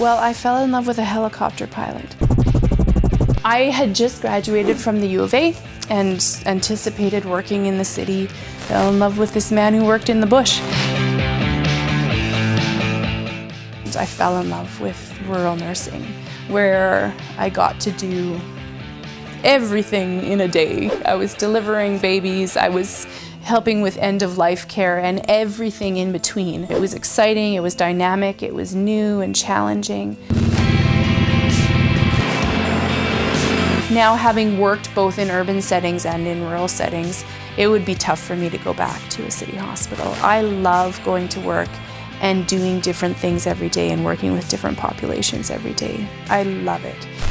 Well, I fell in love with a helicopter pilot. I had just graduated from the U of A and anticipated working in the city. Fell in love with this man who worked in the bush. I fell in love with rural nursing, where I got to do everything in a day. I was delivering babies, I was helping with end-of-life care and everything in between. It was exciting, it was dynamic, it was new and challenging. Now having worked both in urban settings and in rural settings, it would be tough for me to go back to a city hospital. I love going to work and doing different things every day and working with different populations every day. I love it.